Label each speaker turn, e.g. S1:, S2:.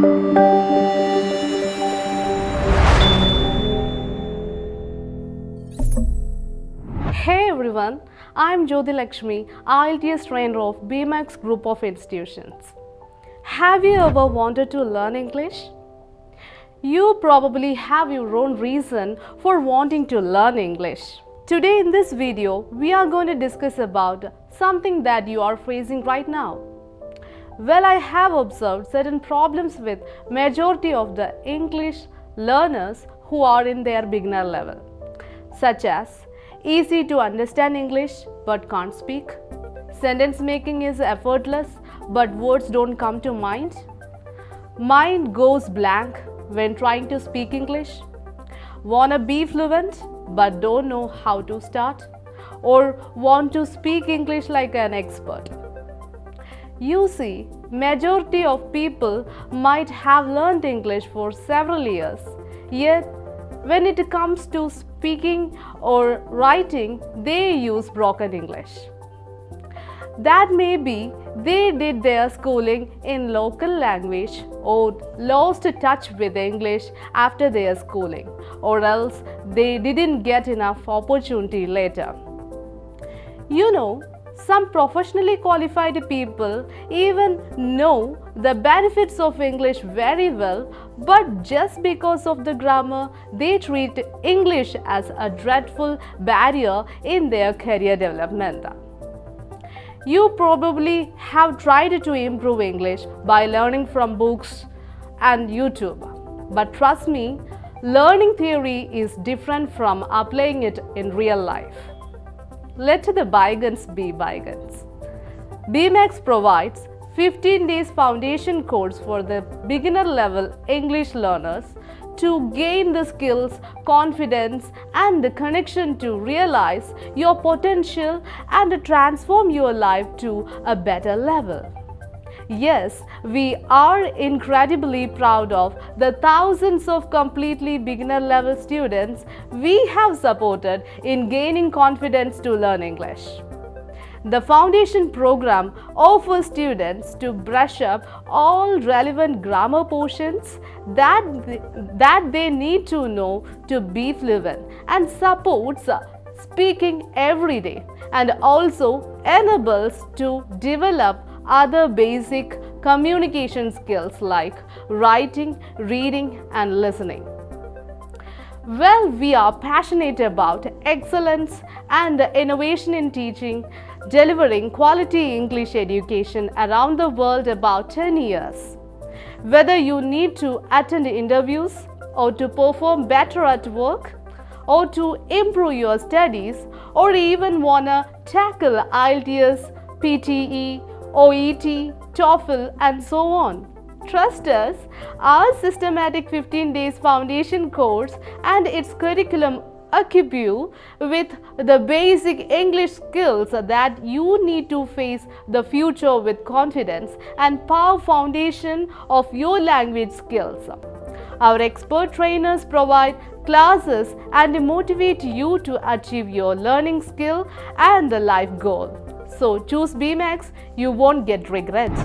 S1: Hey everyone, I am Jyoti Lakshmi, IELTS trainer of BMAX Group of Institutions. Have you ever wanted to learn English? You probably have your own reason for wanting to learn English. Today in this video, we are going to discuss about something that you are facing right now. Well, I have observed certain problems with majority of the English learners who are in their beginner level, such as easy to understand English but can't speak, sentence making is effortless but words don't come to mind, mind goes blank when trying to speak English, wanna be fluent but don't know how to start, or want to speak English like an expert. You see, majority of people might have learned English for several years, yet when it comes to speaking or writing, they use broken English. That may be they did their schooling in local language or lost touch with English after their schooling or else they didn't get enough opportunity later. You know, some professionally qualified people even know the benefits of English very well, but just because of the grammar, they treat English as a dreadful barrier in their career development. You probably have tried to improve English by learning from books and YouTube. But trust me, learning theory is different from applying it in real life. Let the bygones be bygones. BMAX provides 15 days foundation course for the beginner level English learners to gain the skills, confidence and the connection to realize your potential and transform your life to a better level. Yes, we are incredibly proud of the thousands of completely beginner level students we have supported in gaining confidence to learn English. The foundation program offers students to brush up all relevant grammar portions that, that they need to know to be fluent and supports uh, speaking every day and also enables to develop other basic communication skills like writing, reading and listening. Well, we are passionate about excellence and innovation in teaching, delivering quality English education around the world about 10 years. Whether you need to attend interviews or to perform better at work, or to improve your studies, or even wanna tackle IELTS, PTE, OET, TOEFL and so on. Trust us, our systematic 15 days foundation course and its curriculum equip you with the basic English skills that you need to face the future with confidence and power foundation of your language skills. Our expert trainers provide classes and motivate you to achieve your learning skill and the life goal. So choose BMAX, you won't get regrets.